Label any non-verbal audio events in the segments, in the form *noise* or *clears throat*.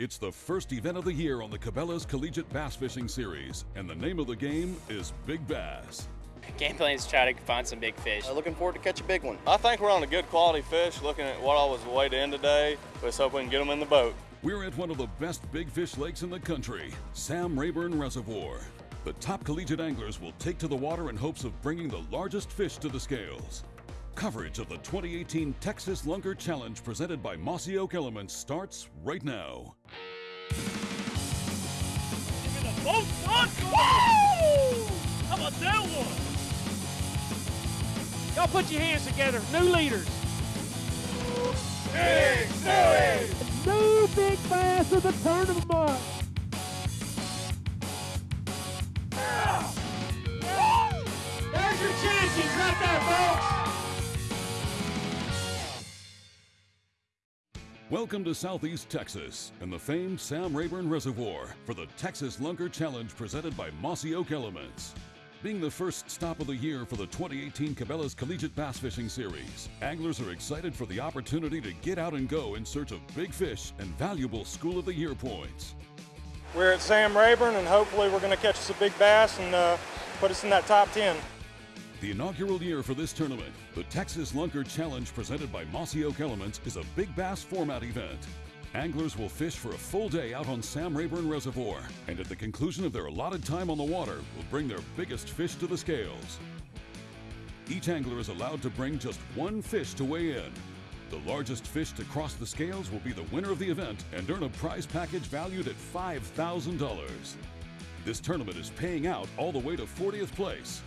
It's the first event of the year on the Cabela's Collegiate Bass Fishing Series, and the name of the game is Big Bass. Game plan is try to find some big fish. Uh, looking forward to catch a big one. I think we're on a good quality fish. Looking at what I was weighed in today, let's hope we can get them in the boat. We're at one of the best big fish lakes in the country, Sam Rayburn Reservoir. The top collegiate anglers will take to the water in hopes of bringing the largest fish to the scales. Coverage of the 2018 Texas Lunker Challenge presented by Mossy Oak Elements starts right now. Give me the Boat son! Woo! How about that one? Y'all put your hands together. New leaders. Big Suey! New big bass of the turn of the month. There's your champions right there, folks. Welcome to Southeast Texas and the famed Sam Rayburn Reservoir for the Texas Lunker Challenge presented by Mossy Oak Elements. Being the first stop of the year for the 2018 Cabela's Collegiate Bass Fishing Series, anglers are excited for the opportunity to get out and go in search of big fish and valuable School of the Year points. We're at Sam Rayburn, and hopefully we're going to catch us a big bass and uh, put us in that top 10. The inaugural year for this tournament, the Texas Lunker Challenge presented by Mossy Oak Elements is a big bass format event. Anglers will fish for a full day out on Sam Rayburn Reservoir, and at the conclusion of their allotted time on the water, will bring their biggest fish to the scales. Each angler is allowed to bring just one fish to weigh in. The largest fish to cross the scales will be the winner of the event and earn a prize package valued at $5,000. This tournament is paying out all the way to 40th place.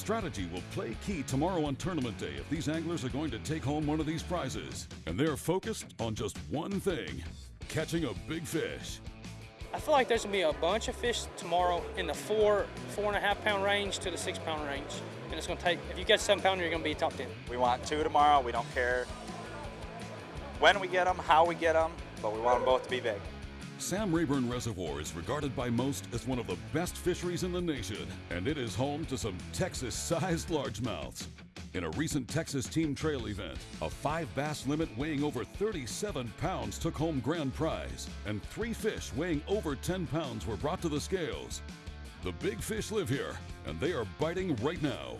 Strategy will play key tomorrow on tournament day if these anglers are going to take home one of these prizes. And they're focused on just one thing catching a big fish. I feel like there's gonna be a bunch of fish tomorrow in the four, four and a half pound range to the six pound range. And it's gonna take, if you catch seven pounder, you're gonna be top 10. We want two tomorrow. We don't care when we get them, how we get them, but we want them both to be big. Sam Rayburn Reservoir is regarded by most as one of the best fisheries in the nation, and it is home to some Texas sized *laughs* largemouths. In a recent Texas Team Trail event, a five bass limit weighing over 37 pounds took home grand prize, and three fish weighing over 10 pounds were brought to the scales. The big fish live here, and they are biting right now.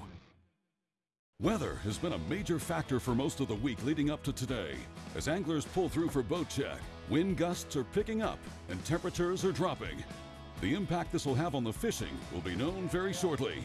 Weather has been a major factor for most of the week leading up to today. As anglers pull through for boat check, wind gusts are picking up and temperatures are dropping. The impact this will have on the fishing will be known very shortly.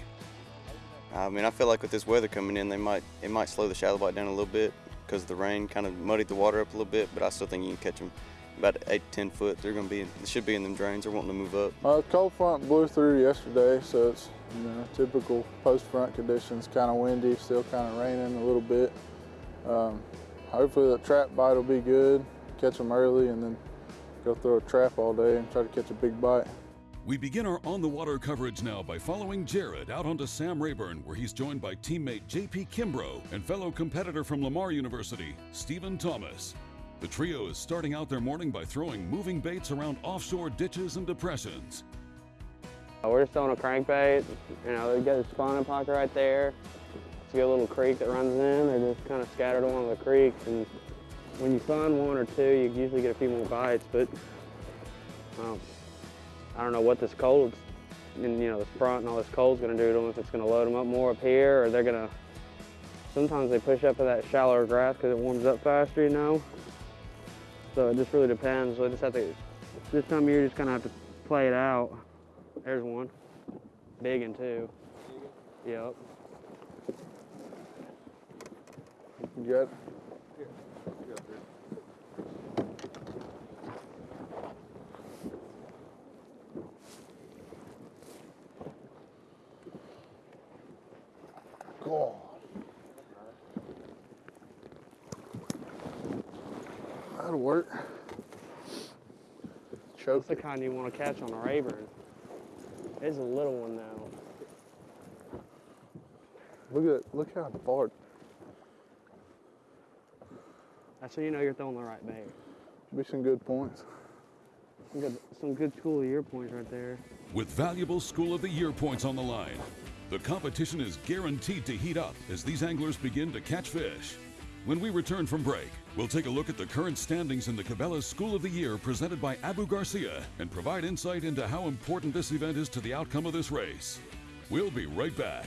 I mean, I feel like with this weather coming in, they might it might slow the shallow bite down a little bit because the rain kind of muddied the water up a little bit. But I still think you can catch them about eight to ten foot. They're going to be, they should be in them drains. They're wanting to move up. Uh, cold front blew through yesterday, so it's you know typical post front conditions. Kind of windy, still kind of raining a little bit. Um, hopefully the trap bite will be good. Catch them early, and then go throw a trap all day and try to catch a big bite. We begin our on the water coverage now by following Jared out onto Sam Rayburn, where he's joined by teammate JP Kimbrough and fellow competitor from Lamar University, Stephen Thomas. The trio is starting out their morning by throwing moving baits around offshore ditches and depressions. Uh, we're just throwing a crankbait. You know, they got a spawning pocket right there. It's a little creek that runs in. They're just kind of scattered along the creeks. And when you find one or two, you usually get a few more bites. But um, I don't know what this cold and you know this front and all this cold's going to do to them. If it's going to load them up more up here, or they're going to. Sometimes they push up in that shallower grass because it warms up faster, you know. So it just really depends. So I just have to. This time of year, just kind of have to play it out. There's one, big and two. Yep. You got God. That'll work. That's Choke the kind you want to catch on a Rayburn. It's a little one though. Look at look how far. That's how you know you're throwing the right bait. Be some good points. Some good, some good school of year points right there. With valuable School of the Year points on the line, the competition is guaranteed to heat up as these anglers begin to catch fish. When we return from break, we'll take a look at the current standings in the Cabela's School of the Year presented by Abu Garcia and provide insight into how important this event is to the outcome of this race. We'll be right back.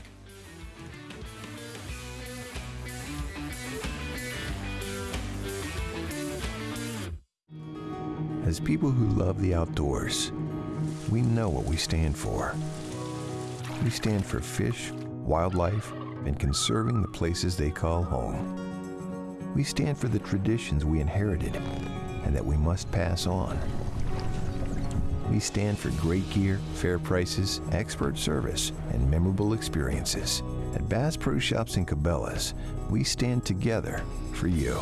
As people who love the outdoors, we know what we stand for. We stand for fish, wildlife, and conserving the places they call home. We stand for the traditions we inherited and that we must pass on. We stand for great gear, fair prices, expert service, and memorable experiences. At Bass Pro Shops and Cabela's, we stand together for you.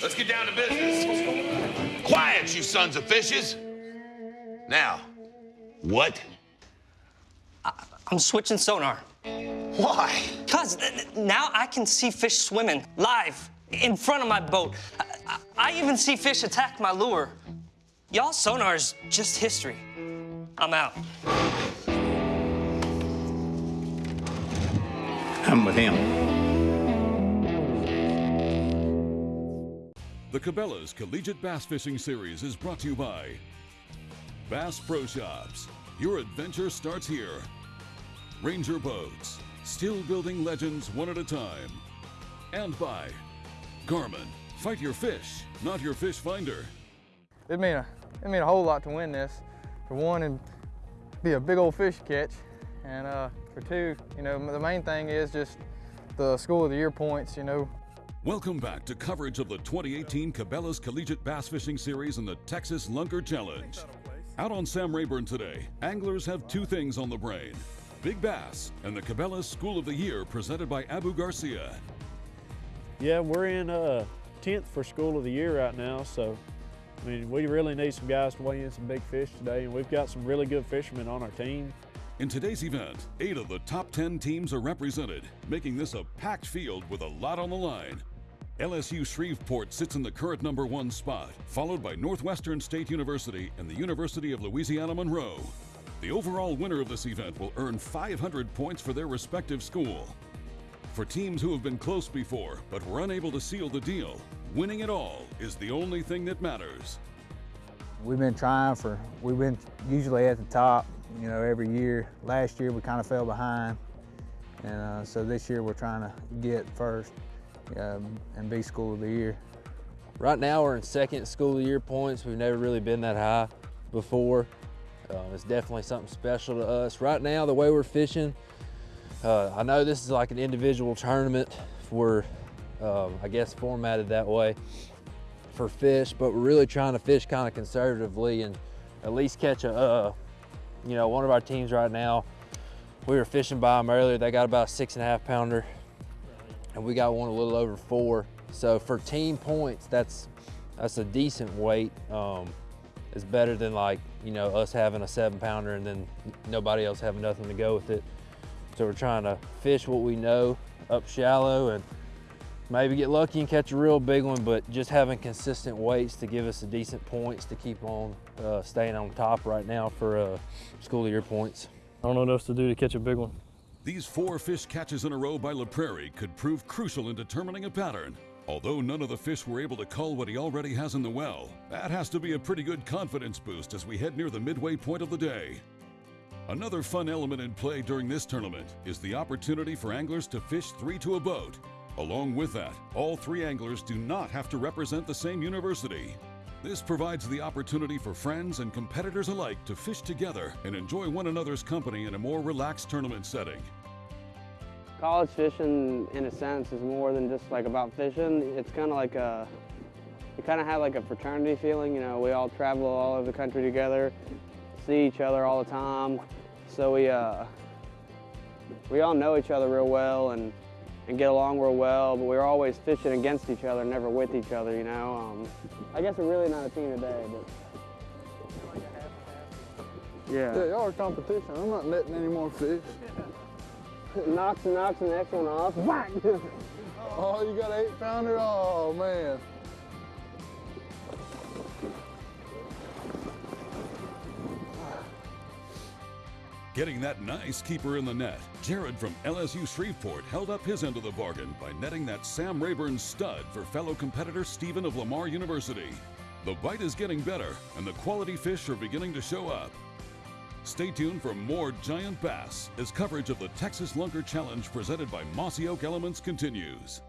Let's get down to business. Quiet, you sons of fishes. Now, what? I'm switching sonar. Why? Because now I can see fish swimming live in front of my boat. I, I, I even see fish attack my lure. Y'all sonar is just history. I'm out. I'm with him. The Cabela's Collegiate Bass Fishing Series is brought to you by Bass Pro Shops. Your adventure starts here. Ranger Boats, still building legends one at a time. And by Garmin, fight your fish, not your fish finder. It mean a, it mean a whole lot to win this. For one, and be a big old fish catch, and uh, for two, you know, the main thing is just the School of the Year points. You know, Welcome back to coverage of the 2018 Cabela's Collegiate Bass Fishing Series and the Texas Lunker Challenge. Out on Sam Rayburn today, anglers have two things on the brain big bass and the Cabela's School of the Year presented by Abu Garcia. Yeah, we're in uh, 10th for School of the Year right now, so I mean, we really need some guys to weigh in some big fish today, and we've got some really good fishermen on our team. In today's event, eight of the top 10 teams are represented, making this a packed field with a lot on the line. LSU Shreveport sits in the current number one spot, followed by Northwestern State University and the University of Louisiana Monroe. The overall winner of this event will earn 500 points for their respective school. For teams who have been close before but were unable to seal the deal, winning it all is the only thing that matters. We've been trying for, we've been usually at the top, you know, every year. Last year we kind of fell behind, and uh, so this year we're trying to get first um, and be School of the Year. Right now we're in second School of the Year points. We've never really been that high before. Uh, it's definitely something special to us. Right now, the way we're fishing, uh, I know this is like an individual tournament. We're, um, I guess, formatted that way for fish, but we're really trying to fish kind of conservatively and at least catch a, uh, you know, one of our teams right now, we were fishing by them earlier. They got about a six and a half pounder and we got one a little over four. So for team points, that's that's a decent weight. Um, it's better than like, you know, us having a seven pounder and then nobody else having nothing to go with it. So we're trying to fish what we know up shallow and maybe get lucky and catch a real big one, but just having consistent weights to give us a decent points to keep on uh, staying on top right now for uh, school year points. I don't know what else to do to catch a big one. These four fish catches in a row by La Prairie could prove crucial in determining a pattern. Although none of the fish were able to cull what he already has in the well, that has to be a pretty good confidence boost as we head near the midway point of the day. Another fun element in play during this tournament is the opportunity for anglers to fish three to a boat. Along with that, all three anglers do not have to represent the same university. This provides the opportunity for friends and competitors alike to fish together and enjoy one another's company in a more relaxed tournament setting. College fishing, in a sense, is more than just like about fishing. It's kind of like a, you kind of have like a fraternity feeling. You know, we all travel all over the country together, see each other all the time. So we, uh, we all know each other real well and, and get along real well, but we're always fishing against each other, never with each other, you know. Um, I guess we're really not a team today, but. Yeah. Yeah, y'all are competition. I'm not netting any more fish. *laughs* knocks and knocks the next one off. Whack! *laughs* oh, you got eight pounder? Oh, man. Getting that nice keeper in the net, Jared from LSU Shreveport held up his end of the bargain by netting that Sam Rayburn stud for fellow competitor Stephen of Lamar University. The bite is getting better, and the quality fish are beginning to show up. Stay tuned for more giant bass as coverage of the Texas Lunker Challenge presented by Mossy Oak Elements continues.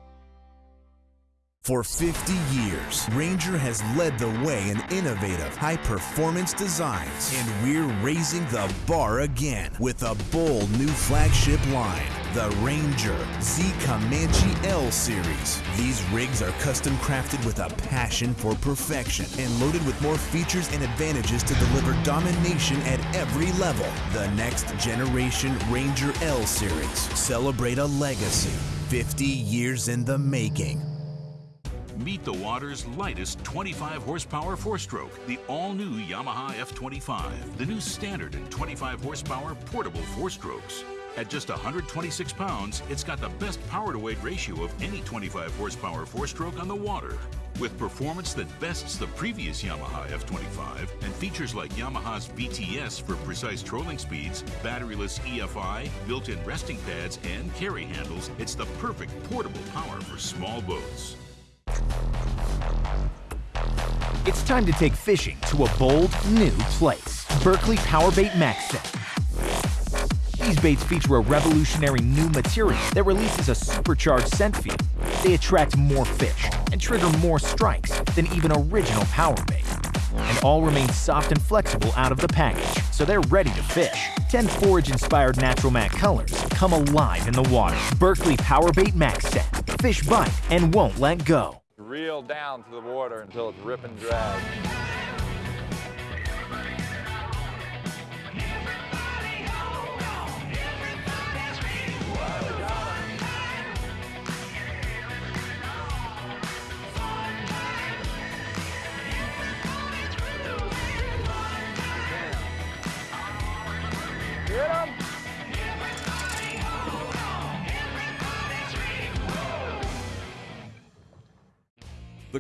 For 50 years, Ranger has led the way in innovative, high performance designs, and we're raising the bar again with a bold new flagship line, the Ranger Z Comanche L Series. These rigs are custom crafted with a passion for perfection and loaded with more features and advantages to deliver domination at every level. The next generation Ranger L Series. Celebrate a legacy 50 years in the making. Meet the water's lightest 25 horsepower four stroke, the all new Yamaha F25, the new standard in 25 horsepower portable four strokes. At just 126 pounds, it's got the best power to weight ratio of any 25 horsepower four stroke on the water. With performance that bests the previous Yamaha F25 and features like Yamaha's VTS for precise trolling speeds, batteryless EFI, built in resting pads, and carry handles, it's the perfect portable power for small boats. It's time to take fishing to a bold, new place. Berkley Power Bait MaxScent. These baits feature a revolutionary new material that releases a supercharged scent field. They attract more fish and trigger more strikes than even original power bait. And all remain soft and flexible out of the package, so they're ready to fish. 10 forage-inspired natural matte colors come alive in the water. Berkley Power Bait MaxScent. Fish bite and won't let go. Down to the water until it's rip and drag.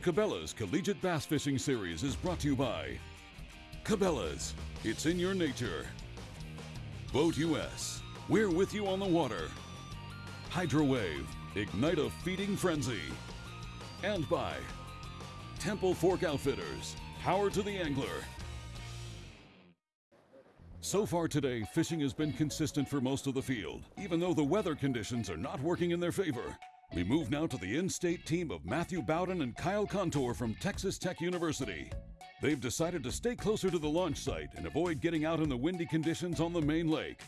Cabela's Collegiate Bass Fishing Series is brought to you by Cabela's. It's in your nature. Boat US. We're with you on the water. Hydrowave. Ignite a feeding frenzy. And by Temple Fork Outfitters. Power to the angler. So far today, fishing has been consistent for most of the field, even though the weather conditions are not working in their favor. We move now to the in-state team of Matthew Bowden and Kyle Contour from Texas Tech University. They've decided to stay closer to the launch site and avoid getting out in the windy conditions on the main lake.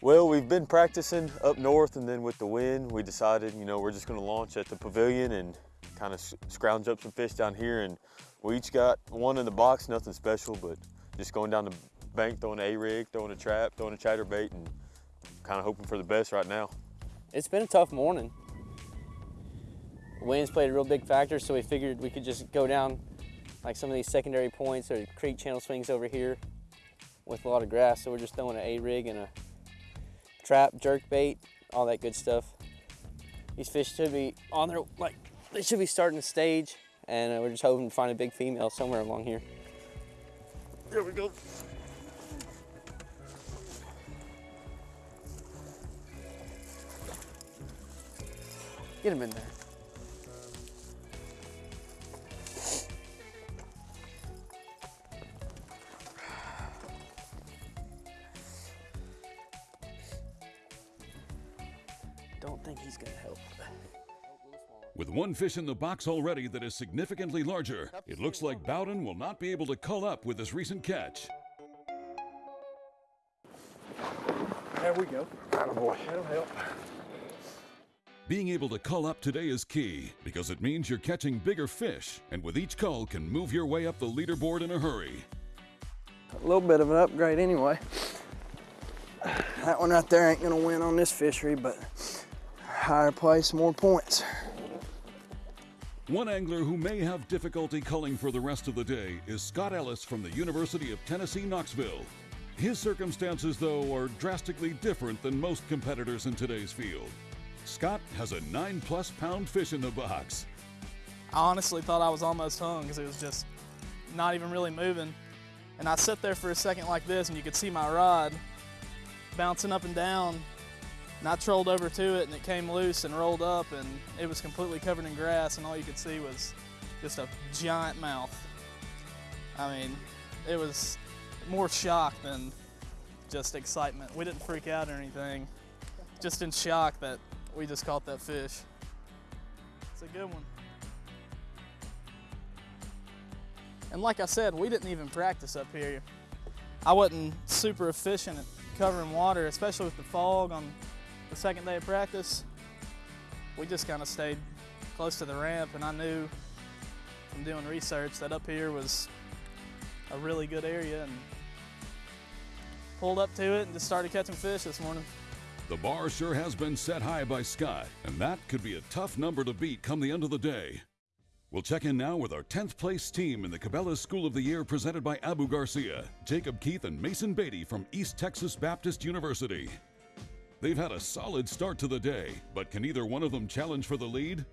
Well, we've been practicing up north and then with the wind, we decided, you know, we're just gonna launch at the pavilion and kind of scrounge up some fish down here. And we each got one in the box, nothing special, but just going down the bank, throwing a rig, throwing a trap, throwing a chatterbait, and kind of hoping for the best right now. It's been a tough morning. Winds played a real big factor, so we figured we could just go down like some of these secondary points or creek channel swings over here with a lot of grass. So we're just throwing an A-rig and a trap, jerk bait, all that good stuff. These fish should be on their, like, they should be starting to stage and uh, we're just hoping to find a big female somewhere along here. There we go. Get him in there. Don't think he's gonna help. With one fish in the box already that is significantly larger, it looks like Bowden will not be able to cull up with his recent catch. There we go. Attaboy. That'll help. Being able to cull up today is key because it means you're catching bigger fish, and with each cull can move your way up the leaderboard in a hurry. A little bit of an upgrade anyway. That one right there ain't gonna win on this fishery, but higher place, more points. One angler who may have difficulty culling for the rest of the day is Scott Ellis from the University of Tennessee, Knoxville. His circumstances, though, are drastically different than most competitors in today's field. Scott has a nine plus pound fish in the box. I honestly thought I was almost hung because it was just not even really moving. And I sat there for a second like this and you could see my rod bouncing up and down. And I trolled over to it and it came loose and rolled up and it was completely covered in grass and all you could see was just a giant mouth. I mean, it was more shock than just excitement. We didn't freak out or anything, just in shock that we just caught that fish. It's a good one. And like I said, we didn't even practice up here. I wasn't super efficient at covering water, especially with the fog on the second day of practice. We just kind of stayed close to the ramp and I knew from doing research that up here was a really good area and pulled up to it and just started catching fish this morning. The bar sure has been set high by Scott, and that could be a tough number to beat come the end of the day. We'll check in now with our 10th place team in the Cabela's School of the Year presented by Abu Garcia, Jacob Keith, and Mason Beatty from East Texas Baptist University. They've had a solid start to the day, but can either one of them challenge for the lead?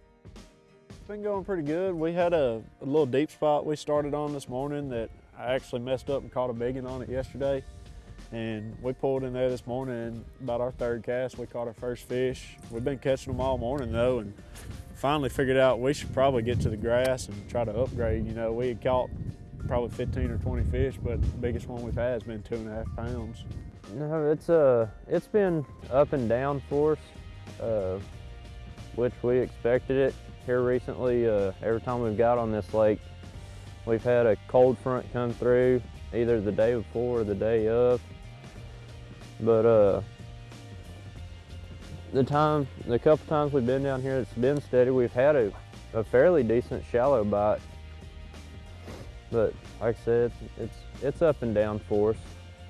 It's been going pretty good. We had a, a little deep spot we started on this morning that I actually messed up and caught a biggin on it yesterday. And we pulled in there this morning and about our third cast, we caught our first fish. We've been catching them all morning though and finally figured out we should probably get to the grass and try to upgrade. You know, we had caught probably 15 or 20 fish, but the biggest one we've had has been two and a half pounds. No, it's uh, it's been up and down for us, uh, which we expected it here recently. Uh, every time we've got on this lake, we've had a cold front come through, either the day before or the day of. But uh, the time, the couple times we've been down here, it's been steady. We've had a, a fairly decent shallow bite, but like I said, it's it's up and down for us.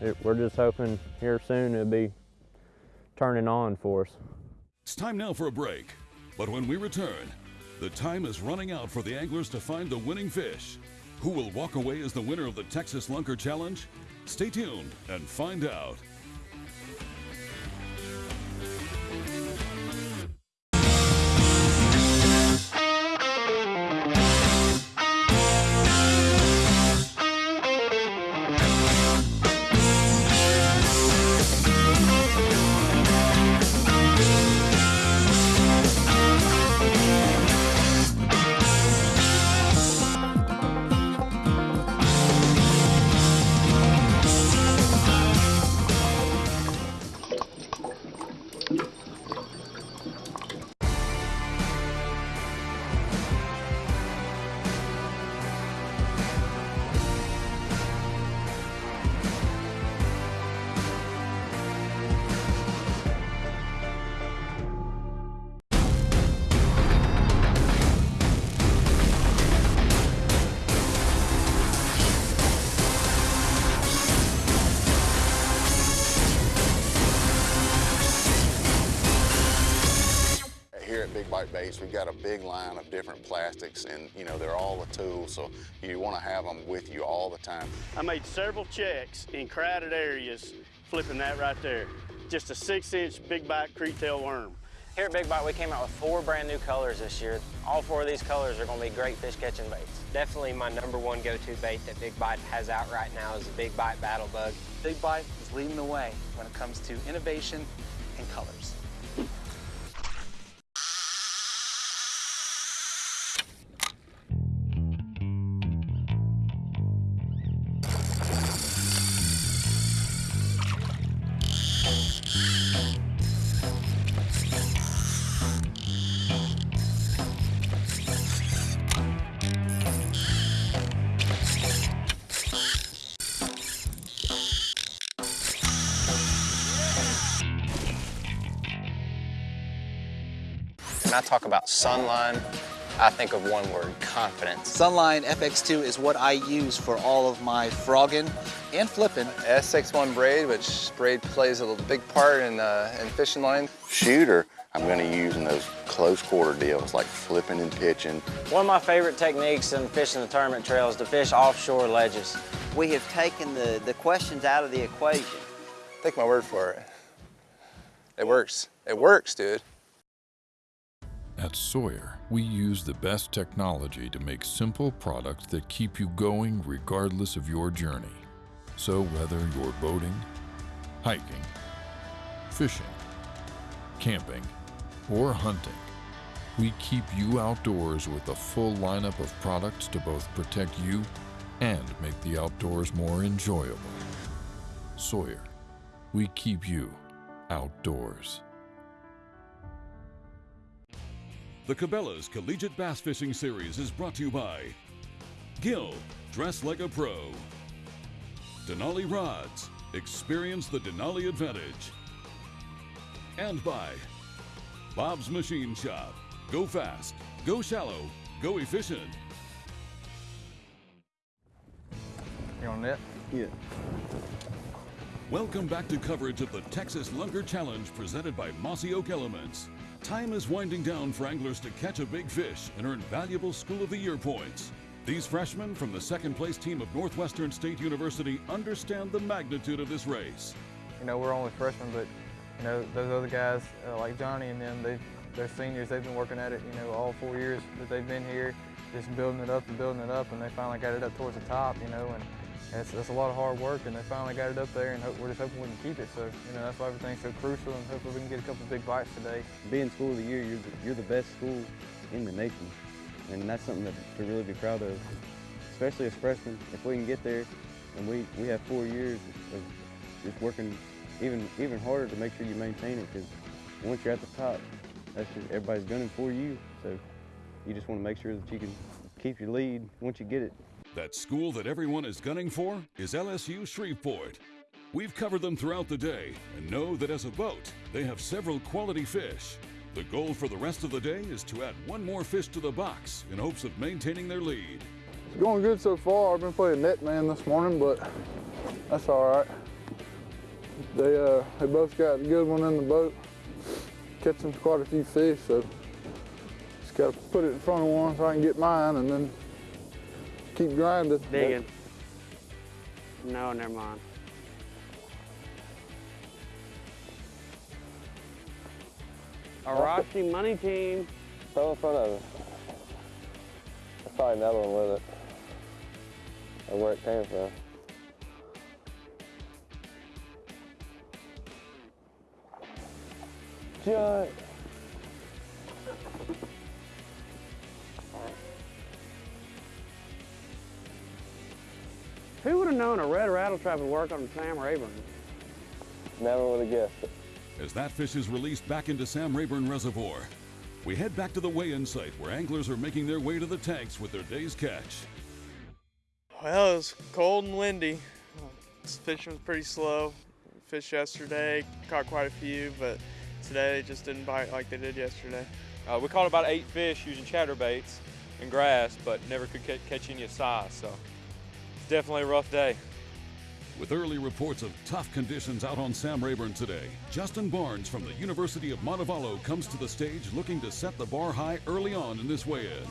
It, we're just hoping here soon it'll be turning on for us. It's time now for a break, but when we return, the time is running out for the anglers to find the winning fish. Who will walk away as the winner of the Texas Lunker Challenge? Stay tuned and find out. Big Bite Baits, we've got a big line of different plastics and, you know, they're all the tools, so you want to have them with you all the time. I made several checks in crowded areas flipping that right there. Just a six inch big bite Kriet Tail worm. Here at Big Bite, we came out with four brand new colors this year. All four of these colors are going to be great fish catching baits. Definitely my number one go-to bait that Big Bite has out right now is the Big Bite Battle Bug. Big Bite is leading the way when it comes to innovation and colors. When I talk about Sunline, I think of one word, confidence. Sunline FX2 is what I use for all of my frogging and flipping. S61 braid, which braid plays a big part in, uh, in fishing line. Shooter, I'm going to use in those close quarter deals like flipping and pitching. One of my favorite techniques in fishing the tournament trail is to fish offshore ledges. We have taken the, the questions out of the equation. Take my word for it. It works. It works, dude. At Sawyer, we use the best technology to make simple products that keep you going regardless of your journey. So whether you're boating, hiking, fishing, camping, or hunting, we keep you outdoors with a full lineup of products to both protect you and make the outdoors more enjoyable. Sawyer, we keep you outdoors. The Cabela's Collegiate Bass Fishing Series is brought to you by Gill, dress like a pro. Denali Rods, experience the Denali advantage. And by Bob's Machine Shop, go fast, go shallow, go efficient. You on net? Yeah. Welcome back to coverage of the Texas Lunker Challenge presented by Mossy Oak Elements. Time is winding down for anglers to catch a big fish and earn valuable School of the Year points. These freshmen from the second place team of Northwestern State University understand the magnitude of this race. You know, we're only freshmen, but you know, those other guys uh, like Johnny and them, they, they're seniors. They've been working at it, you know, all four years that they've been here, just building it up and building it up, and they finally got it up towards the top, you know, and it's, it's a lot of hard work, and they finally got it up there, and hope, we're just hoping we can keep it. So, you know, that's why everything's so crucial, and hopefully we can get a couple big bites today. Being School of the Year, you're the, you're the best school in the nation, and that's something that, to really be proud of, especially as freshmen. If we can get there, and we, we have four years of just working even even harder to make sure you maintain it, because once you're at the top, that's just everybody's gunning for you. So you just want to make sure that you can keep your lead once you get it. That school that everyone is gunning for is LSU Shreveport. We've covered them throughout the day and know that as a boat, they have several quality fish. The goal for the rest of the day is to add one more fish to the box in hopes of maintaining their lead. It's going good so far. I've been playing net man this morning, but that's all right. They uh, they both got a good one in the boat, catching quite a few fish. So just got to put it in front of one so I can get mine, and then keep grinding. Digging. No, never mind. Arashi money team. Throw in front of it. There's probably another one with it. Or where it came from. Giant. Who would have known a red rattletrap would work on Sam Rayburn? Never would have guessed it. As that fish is released back into Sam Rayburn Reservoir, we head back to the weigh-in site where anglers are making their way to the tanks with their day's catch. Well, it was cold and windy. This fishing was pretty slow. Fished yesterday, caught quite a few, but today they just didn't bite like they did yesterday. Uh, we caught about eight fish using chatterbaits and grass, but never could catch any of size. So it's definitely a rough day. With early reports of tough conditions out on Sam Rayburn today, Justin Barnes from the University of Montevallo comes to the stage looking to set the bar high early on in this weigh-in.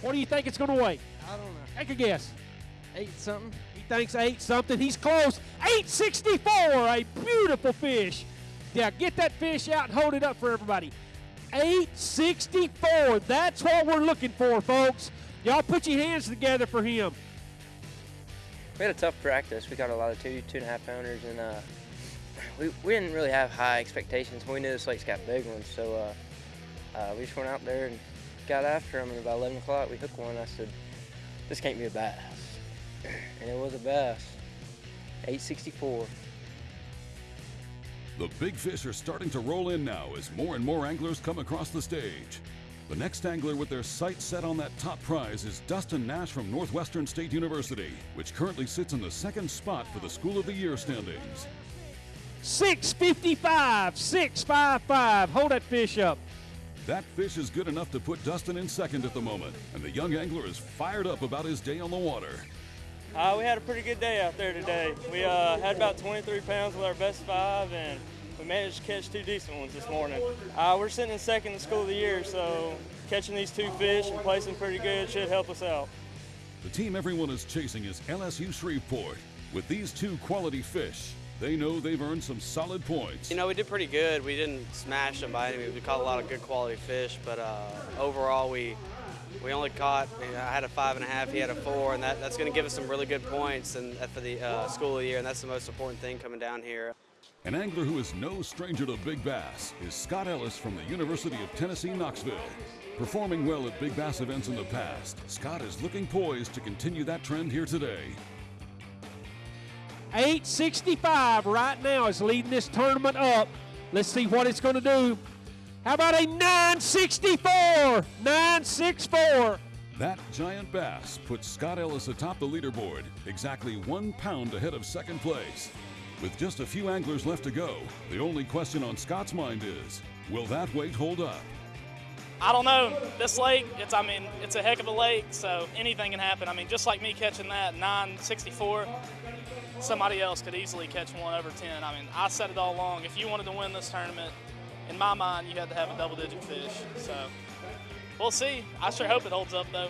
What do you think it's going to weigh? I don't know. Take a guess. Eight something. He thinks eight something. He's close. 864, a beautiful fish. Now get that fish out and hold it up for everybody. 864. That's what we're looking for, folks. Y'all put your hands together for him. We had a tough practice. We got a lot of two, two and a half pounders, and uh, we, we didn't really have high expectations. We knew this lake's got big ones, so uh, uh, we just went out there and got after them. And about 11 o'clock, we hooked one. I said, "This can't be a bass," *clears throat* and it was a bass. 864. The big fish are starting to roll in now as more and more anglers come across the stage. The next angler with their sights set on that top prize is Dustin Nash from Northwestern State University, which currently sits in the second spot for the School of the Year standings. 655, 655. Hold that fish up. That fish is good enough to put Dustin in second at the moment, and the young angler is fired up about his day on the water. Uh, we had a pretty good day out there today. We uh, had about 23 pounds with our best five, and we managed to catch two decent ones this morning. Uh, we're sitting in second in school of the year, so catching these two fish and placing pretty good should help us out. The team everyone is chasing is LSU Shreveport. With these two quality fish, they know they've earned some solid points. You know, we did pretty good. We didn't smash them by any means. We caught a lot of good quality fish, but uh, overall, we we only caught. I had a five and a half. He had a four, and that, that's going to give us some really good points and for the uh, school of the year. And that's the most important thing coming down here. An angler who is no stranger to big bass is Scott Ellis from the University of Tennessee, Knoxville. Performing well at big bass events in the past, Scott is looking poised to continue that trend here today. 865 right now is leading this tournament up. Let's see what it's going to do. How about a 964? 964. That giant bass puts Scott Ellis atop the leaderboard, exactly one pound ahead of second place. With just a few anglers left to go, the only question on Scott's mind is, will that weight hold up? I don't know. This lake, it's I mean, it's a heck of a lake, so anything can happen. I mean, just like me catching that 964, somebody else could easily catch one over 10. I mean, I said it all along. If you wanted to win this tournament, in my mind, you had to have a double-digit fish. So we'll see. I sure hope it holds up, though.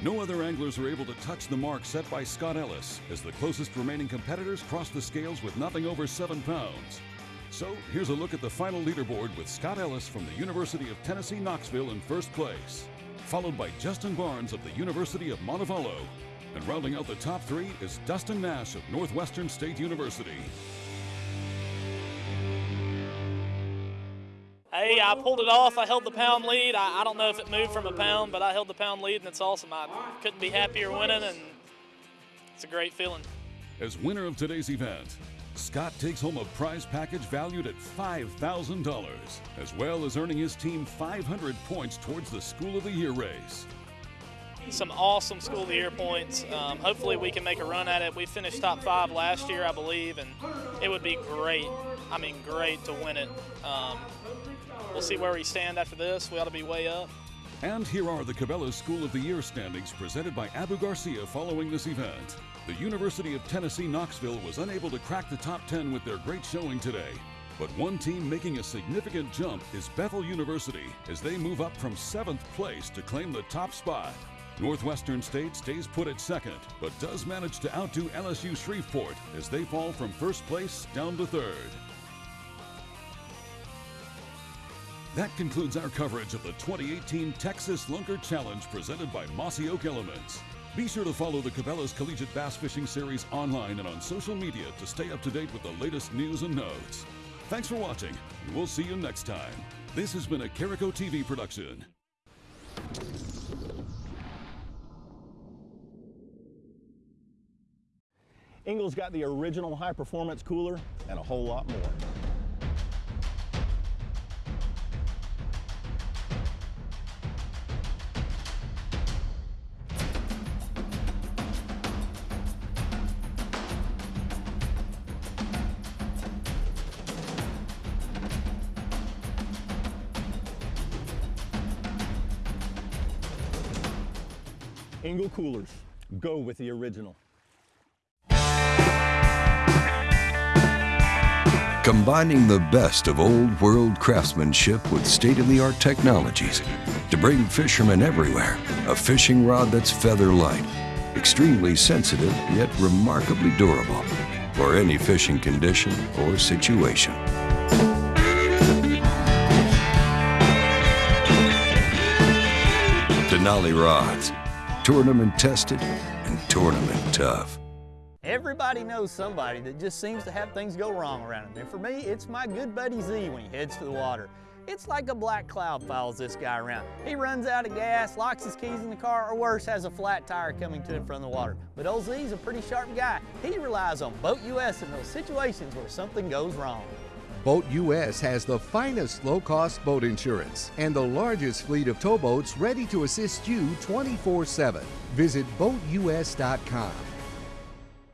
No other anglers were able to touch the mark set by Scott Ellis as the closest remaining competitors crossed the scales with nothing over seven pounds. So here's a look at the final leaderboard with Scott Ellis from the University of Tennessee Knoxville in first place, followed by Justin Barnes of the University of Montevallo, and rounding out the top three is Dustin Nash of Northwestern State University. Hey, I pulled it off. I held the pound lead. I, I don't know if it moved from a pound, but I held the pound lead, and it's awesome. I couldn't be happier winning, and it's a great feeling. As winner of today's event, Scott takes home a prize package valued at $5,000, as well as earning his team 500 points towards the School of the Year race. Some awesome School of the Year points. Um, hopefully, we can make a run at it. We finished top five last year, I believe, and it would be great. I mean, great to win it. Um, we'll see where we stand after this. We ought to be way up. And here are the Cabela's School of the Year standings presented by Abu Garcia following this event. The University of Tennessee Knoxville was unable to crack the top 10 with their great showing today. But one team making a significant jump is Bethel University as they move up from seventh place to claim the top spot. Northwestern State stays put at second, but does manage to outdo LSU Shreveport as they fall from first place down to third. That concludes our coverage of the 2018 Texas Lunker Challenge presented by Mossy Oak Elements. Be sure to follow the Cabela's Collegiate Bass Fishing Series online and on social media to stay up to date with the latest news and notes. Thanks for watching, and we'll see you next time. This has been a Carico TV production. Engel's got the original high performance cooler and a whole lot more. Coolers, go with the original. Combining the best of old world craftsmanship with state of the art technologies to bring fishermen everywhere a fishing rod that's feather light, extremely sensitive yet remarkably durable for any fishing condition or situation. Denali rods, tournament tested and tournament tough. Everybody knows somebody that just seems to have things go wrong around him. And for me, it's my good buddy Z when he heads to the water. It's like a black cloud follows this guy around. He runs out of gas, locks his keys in the car, or worse, has a flat tire coming to him from the water. But old Z's a pretty sharp guy. He relies on Boat US in those situations where something goes wrong. Boat US has the finest low cost boat insurance and the largest fleet of towboats ready to assist you 24 7. Visit BoatUS.com